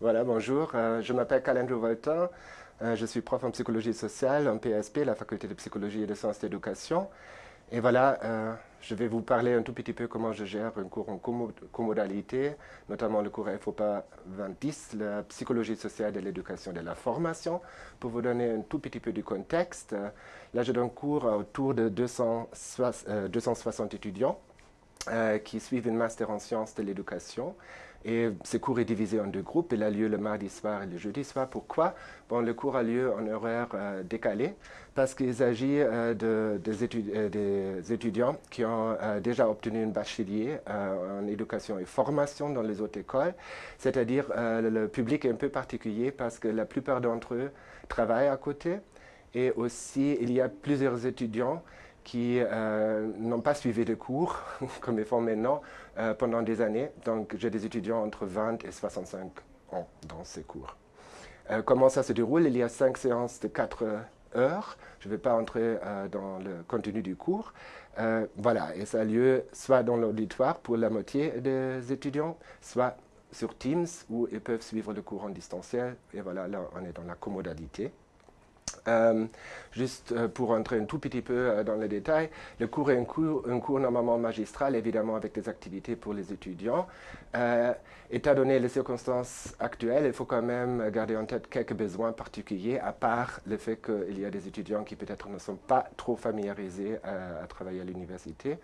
Voilà, bonjour. Euh, je m'appelle Calendro Volta. Euh, je suis prof en psychologie sociale en PSP, la faculté de psychologie et de sciences d'éducation. Et voilà, euh, je vais vous parler un tout petit peu comment je gère un cours en comodalité, notamment le cours FOPA 2010, la psychologie sociale de l'éducation et de la formation, pour vous donner un tout petit peu du contexte. Là, je donne cours autour de 260 étudiants qui suivent une master en sciences de l'éducation. Et ce cours est divisé en deux groupes. Il a lieu le mardi soir et le jeudi soir. Pourquoi? Bon, Le cours a lieu en horaire euh, décalé parce qu'il s'agit euh, de, euh, des, étudiants qui ont déjà obtenu un bachelier en éducation et formation dans les autres écoles. C'est-à-dire le public est un peu particulier parce que la plupart d'entre eux travaillent à côté. Et aussi, il y a plusieurs étudiants qui euh, n'ont pas suivi de cours, comme ils font maintenant, euh, pendant des années. Donc, j'ai des étudiants entre 20 et 65 ans dans ces cours. Euh, comment ça se déroule? Il y a cinq séances de 4 heures. Je ne vais pas entrer dans le contenu du cours. voilà, et ça a lieu soit dans l'auditoire pour la moitié des étudiants, soit sur Teams, où ils peuvent suivre le cours en distanciel. Et voilà, là, on est dans la commodalité. Euh, juste euh, pour entrer un tout petit peu euh, dans les détails, le cours est un cours, normalement magistral, évidemment avec des activités pour les étudiants. étant donné les circonstances actuelles, il faut quand même garder en tête quelques besoins particuliers, à part le fait qu'il y a des étudiants qui peut-être ne sont pas trop familiarisés à, à travailler à l'université.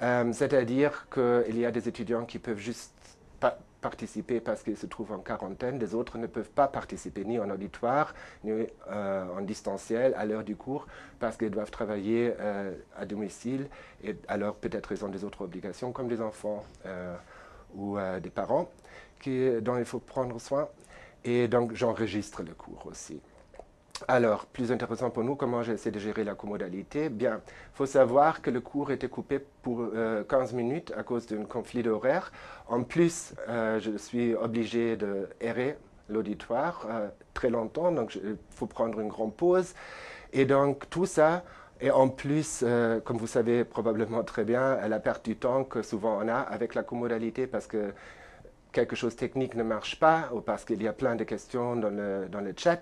C'est-à-dire qu'il y a des étudiants qui peuvent juste pas participer parce qu'ils se trouvent en quarantaine, des autres ne peuvent pas participer ni en auditoire, ni euh, en distanciel à l'heure du cours parce qu'ils doivent travailler euh, à domicile et alors peut-être ils ont des autres obligations comme des enfants euh, ou des parents qui, dont il faut prendre soin. Et donc j'enregistre le cours aussi. Alors, plus intéressant pour nous, comment j'essaie de gérer la commodalité? Bien, il faut savoir que le cours était coupé pour 15 euh, minutes à cause d'un conflit d'horaire. En plus, euh, je suis obligé de errer l'auditoire euh, très longtemps, donc il faut prendre une grande pause. Et donc, tout ça, et en plus, comme vous savez probablement très bien, la perte du temps que souvent on a avec la commodalité parce que quelque chose de technique ne marche pas ou parce qu'il y a plein de questions dans le, dans le chat.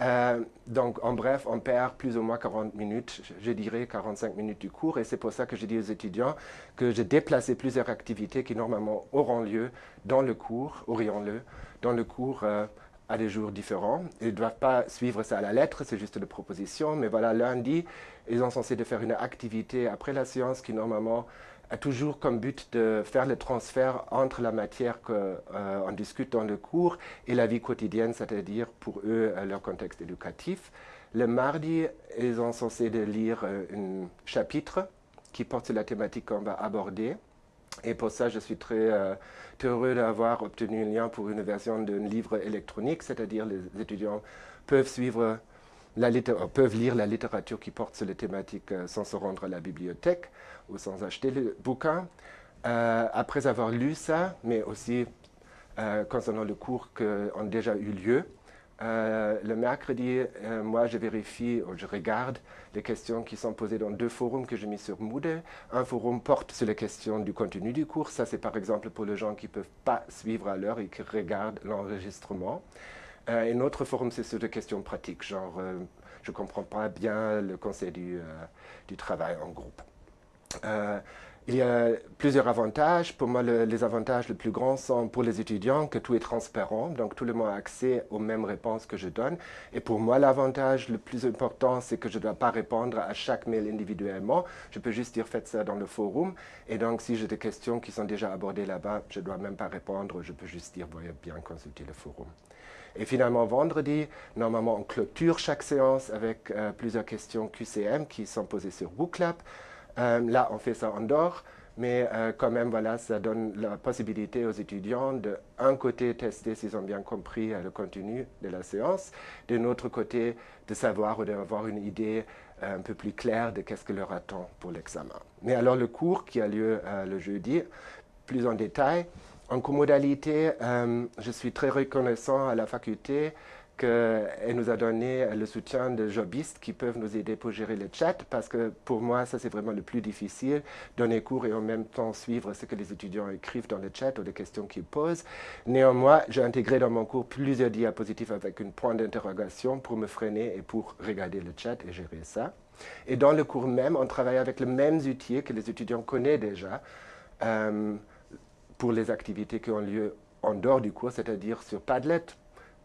Euh, donc, en bref, on perd plus ou moins 40 minutes, je dirais 45 minutes du cours, et c'est pour ça que je dis aux étudiants que j'ai déplacé plusieurs activités qui normalement auront lieu dans le cours, aurions-le, dans le cours euh, à des jours différents. Ils ne doivent pas suivre ça à la lettre, c'est juste une proposition, mais voilà, lundi, ils sont censés de faire une activité après la séance qui normalement a toujours comme but de faire le transfert entre la matière qu'on euh, discute dans le cours et la vie quotidienne, c'est-à-dire pour eux euh, leur contexte éducatif. Le mardi, ils sont censés de lire euh, un chapitre qui porte sur la thématique qu'on va aborder. Et pour ça, je suis très, très heureux d'avoir obtenu un lien pour une version d'un livre électronique, c'est-à-dire les étudiants peuvent suivre la peuvent lire la littérature qui porte sur les thématiques euh, sans se rendre à la bibliothèque ou sans acheter le bouquin. Euh, après avoir lu ça, mais aussi euh, concernant le cours qui ont déjà eu lieu, le mercredi, moi, je vérifie ou je regarde les questions qui sont posées dans deux forums que j'ai mis sur Moodle. Un forum porte sur les questions du contenu du cours. Ça, c'est par exemple pour les gens qui ne peuvent pas suivre à l'heure et qui regardent l'enregistrement. Euh, un autre forum, c'est sur des questions pratiques, genre euh, je ne comprends pas bien le conseil du, euh, travail en groupe. il y a plusieurs avantages. Pour moi, les avantages les plus grands sont pour les étudiants que tout est transparent, donc tout le monde a accès aux mêmes réponses que je donne. Et pour moi, l'avantage le plus important, c'est que je ne dois pas répondre à chaque mail individuellement. Je peux juste dire faites ça dans le forum. Et donc, si j'ai des questions qui sont déjà abordées là-bas, je ne dois même pas répondre. Je peux juste dire, voyez bien consulter le forum. Et finalement, vendredi, normalement, on clôture chaque séance avec euh, plusieurs questions QCM qui sont posées sur Booklab. Euh, là, on fait ça en dehors, mais euh, quand même, voilà, ça donne la possibilité aux étudiants de, un côté, tester s'ils ont bien compris le contenu de la séance, de l'autre côté, de savoir ou d'avoir une idée un peu plus claire de qu'est-ce que leur attend pour l'examen. Mais alors, le cours qui a lieu le jeudi, plus en détail, en comodalité, euh, je suis très reconnaissant à la faculté qu'elle nous a donné le soutien de jobistes qui peuvent nous aider pour gérer le chat, parce que pour moi, ça c'est vraiment le plus difficile, donner cours et en même temps suivre ce que les étudiants écrivent dans le chat ou les questions qu'ils posent. Néanmoins, j'ai intégré dans mon cours plusieurs diapositives avec une point d'interrogation pour me freiner et pour regarder le chat et gérer ça. Et dans le cours même, on travaille avec les mêmes outils que les étudiants connaissent déjà euh, pour les activités qui ont lieu en dehors du cours, c'est-à-dire sur Padlet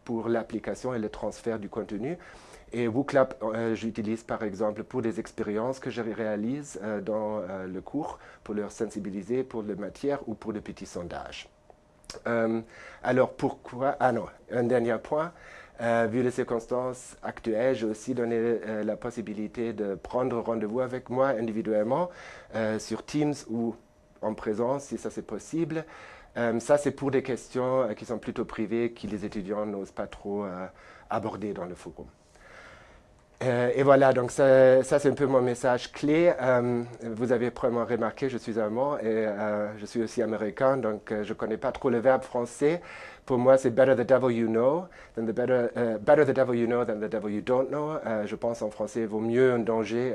pour l'application et le transfert du contenu. Et WooClap, euh, j'utilise par exemple pour des expériences que je réalise euh, dans le cours, pour leur sensibiliser pour la matière ou pour des petits sondages. alors pourquoi Ah non, un dernier point. Euh, vu les circonstances actuelles, j'ai aussi donné euh, la possibilité de prendre rendez-vous avec moi individuellement euh, sur Teams ou en présence, si ça c'est possible. ça, c'est pour des questions qui sont plutôt privées, que les étudiants n'osent pas trop aborder dans le forum. Et voilà, donc ça, ça c'est un peu mon message clé. vous avez probablement remarqué, je suis allemand et je suis aussi américain, donc je ne connais pas trop le verbe français. Pour moi, c'est better the devil you know than the better, better the devil you know than the devil you don't know. Je pense en français, vaut mieux un danger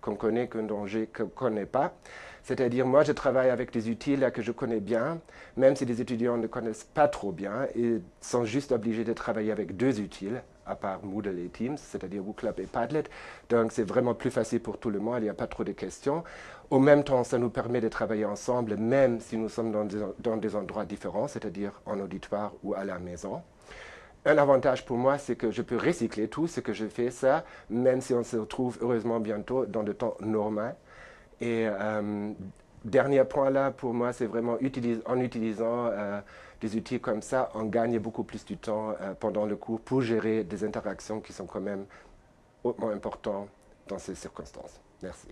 qu'on connaît qu'un danger qu'on ne connaît pas. C'est-à-dire, moi, je travaille avec des outils là, que je connais bien, même si les étudiants ne connaissent pas trop bien, ils sont juste obligés de travailler avec deux outils, à part Moodle et Teams, c'est-à-dire WooClub et Padlet. Donc, c'est vraiment plus facile pour tout le monde, il n'y a pas trop de questions. Au même temps, ça nous permet de travailler ensemble, même si nous sommes dans des, endroits différents, c'est-à-dire en auditoire ou à la maison. Un avantage pour moi, c'est que je peux recycler tout ce que je fais, ça, même si on se retrouve heureusement bientôt dans le temps normal. Et euh, dernier point là, pour moi, c'est vraiment en utilisant euh, des outils comme ça, on gagne beaucoup plus du temps euh, pendant le cours pour gérer des interactions qui sont quand même hautement importantes dans ces circonstances. Merci.